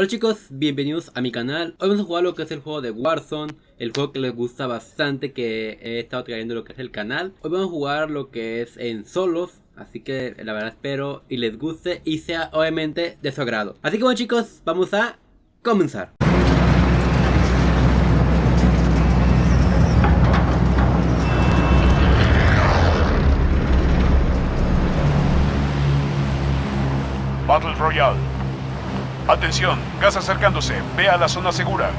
Hola chicos, bienvenidos a mi canal. Hoy vamos a jugar lo que es el juego de Warzone, el juego que les gusta bastante que he estado trayendo lo que es el canal. Hoy vamos a jugar lo que es en solos, así que la verdad espero y les guste y sea obviamente de su agrado. Así que bueno chicos, vamos a comenzar. Battle Royale. Atención, gas acercándose. Ve a la zona segura.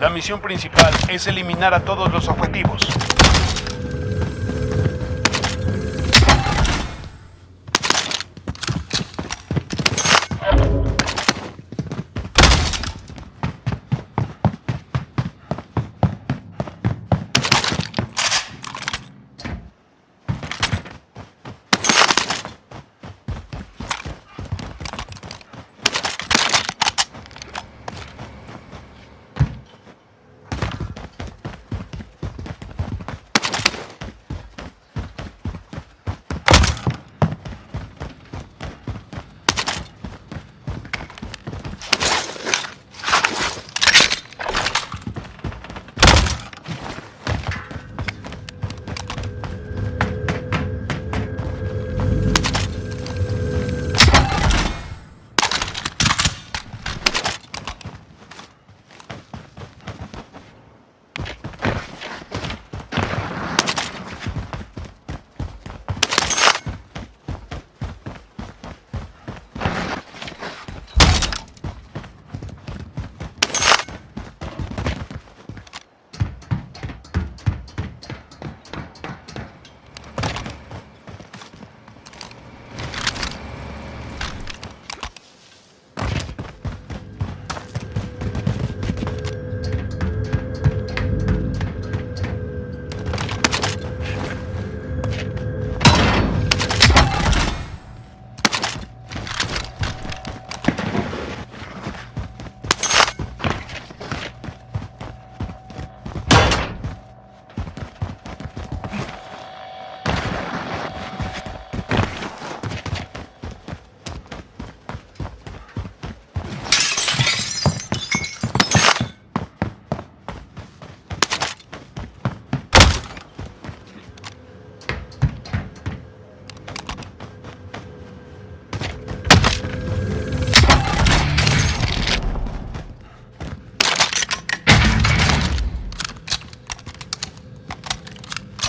La misión principal es eliminar a todos los objetivos.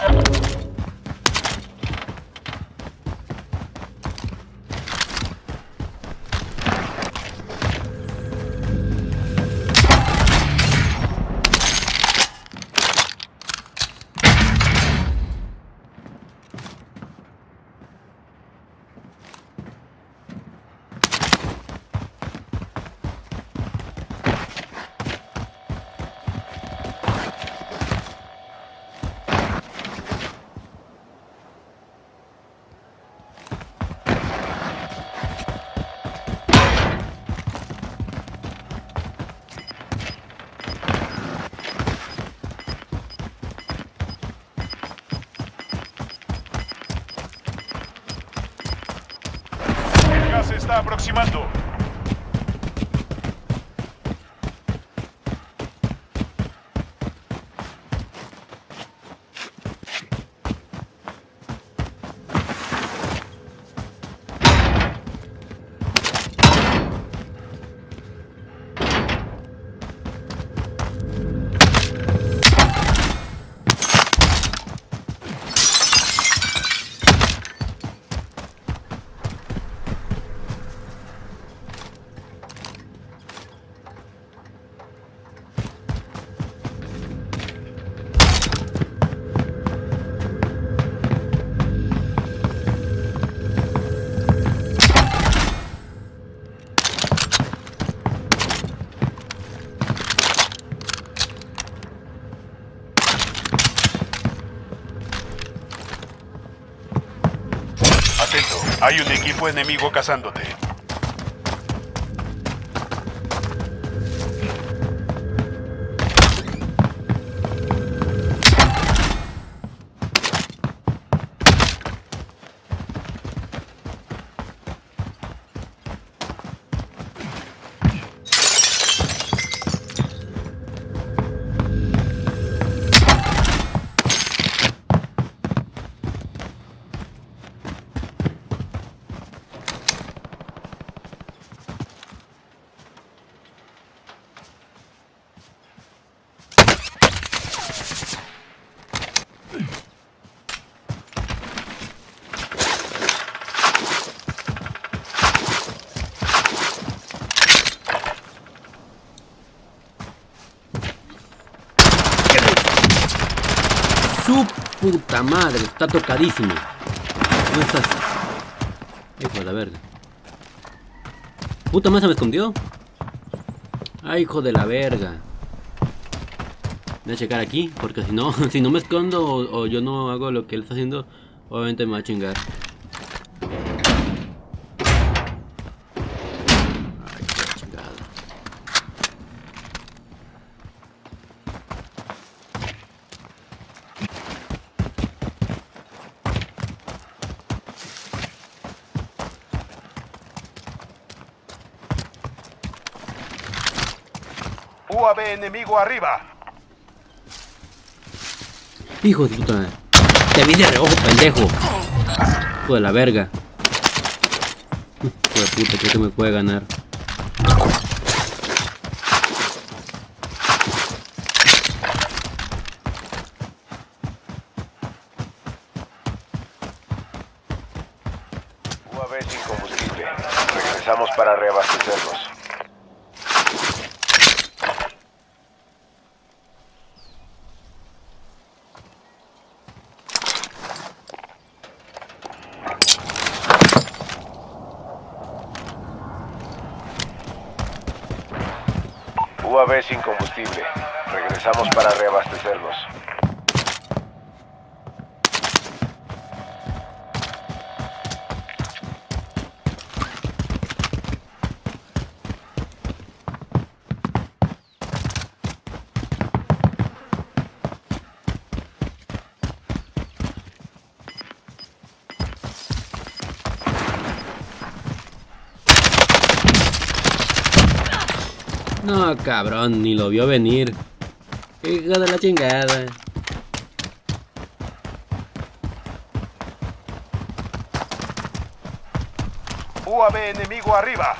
El gas se está aproximando. Hay un equipo enemigo cazándote. Puta madre, está tocadísimo. ¿Dónde estás? Hijo de la verga. Puta madre se me escondió. Ay, hijo de la verga. Voy a checar aquí, porque si no, si no me escondo o yo no hago lo que él está haciendo, obviamente me va a chingar. Ay, qué chingada. UAV enemigo arriba. Hijo de puta. Te vi de reojo, pendejo. Hijo de la verga. Hijo de puta, creo que me puede ganar. UAV sin combustible. Regresamos para reabastecernos. UAV sin combustible. Regresamos para reabastecernos. Cabrón, ni lo vio venir. Hijo de la chingada. UAV enemigo arriba.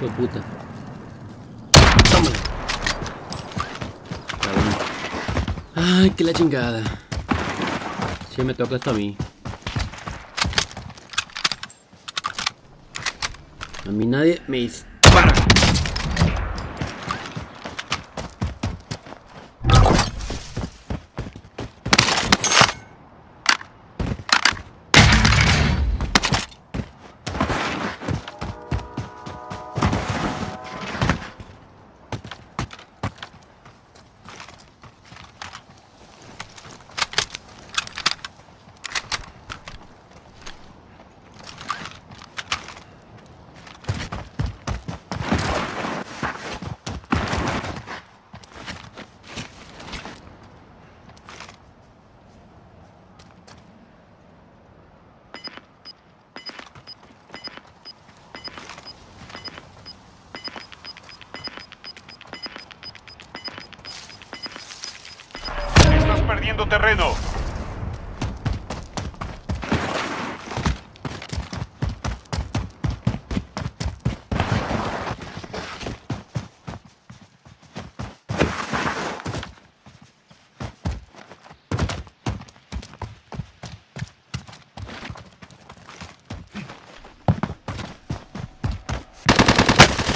De puta. Tómala. Cabrón. Ay, que la chingada. Si me toca esto a mí. A mí nadie me perdiendo terreno.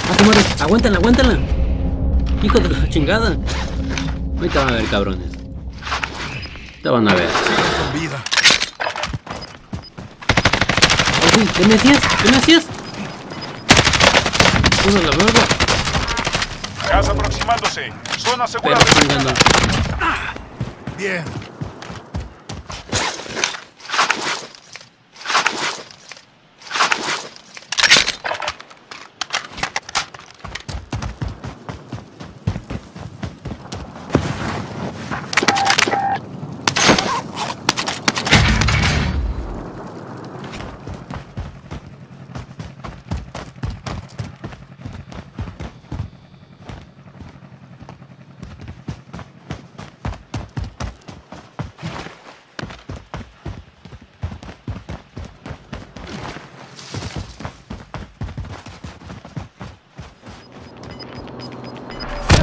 ¡Ah! ¡Aguántala, aguántala! ¡Hijo de la chingada! Ahorita van a ver, cabrones. Te van a ver. Con vida. Sí, ¿Qué me hacías? ¿Qué me hacías? ¡Uno la verga! Gas aproximándose. Zona segura Pero. Bien.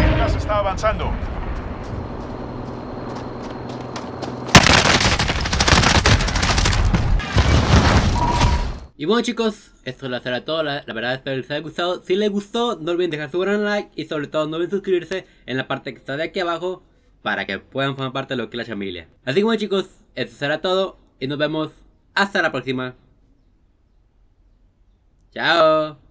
El gas avanzando. Y bueno chicos, esto lo será todo, la, la verdad espero que les haya gustado. Si les gustó, no olviden dejar su gran like y sobre todo no olviden suscribirse en la parte que está de aquí abajo para que puedan formar parte de lo que es la familia. Así que bueno chicos, esto será todo y nos vemos hasta la próxima. Chao.